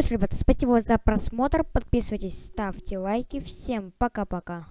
ж, ребята, спасибо за просмотр. Подписывайтесь, ставьте лайки. Всем пока-пока.